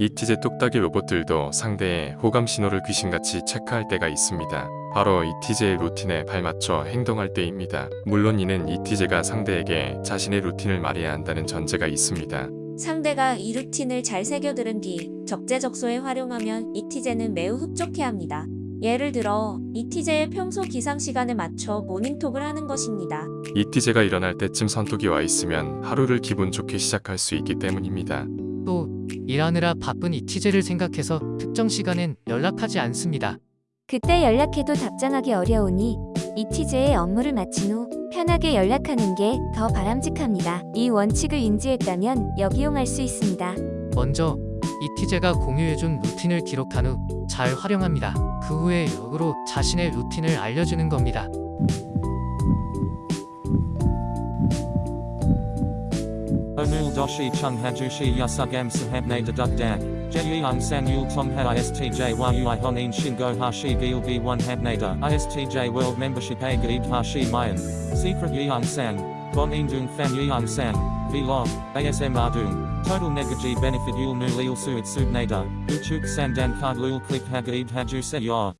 이티제 뚝딱이 로봇들도 상대의 호감 신호를 귀신같이 체크할 때가 있습니다. 바로 이티제의 루틴에 발맞춰 행동할 때입니다. 물론 이는 이티제가 상대에게 자신의 루틴을 말해야 한다는 전제가 있습니다. 상대가 이 루틴을 잘 새겨들은 뒤 적재적소에 활용하면 이티제는 매우 흡족해합니다. 예를 들어 이티제의 평소 기상 시간에 맞춰 모닝톡을 하는 것입니다. 이티제가 일어날 때쯤 선톡이 와 있으면 하루를 기분 좋게 시작할 수 있기 때문입니다. 또 일하느라 바쁜 이티제를 생각해서 특정 시간엔 연락하지 않습니다. 그때 연락해도 답장하기 어려우니 이티제의 업무를 마친 후 편하게 연락하는 게 더 바람직합니다. 이 원칙을 인지했다면 역이용할 수 있습니다. 먼저 이티제가 공유해준 루틴을 기록한 후 잘 활용합니다. 그 후에 역으로 자신의 루틴을 알려주는 겁니다. Onul doshi chung hajushi yasugam sahabne deduk dak. Jeyung san yul tong ha istj yui honin shingo hashi gil b 1 habnada. Istj world membership a gaib hashi mayan. Secret yeung san. Bon indung fan yeung san. Vlog. ASM ardung. Total negaji benefit yul nu lil suit subnada. Uchuk sandan card lul click hagaib haju se yor.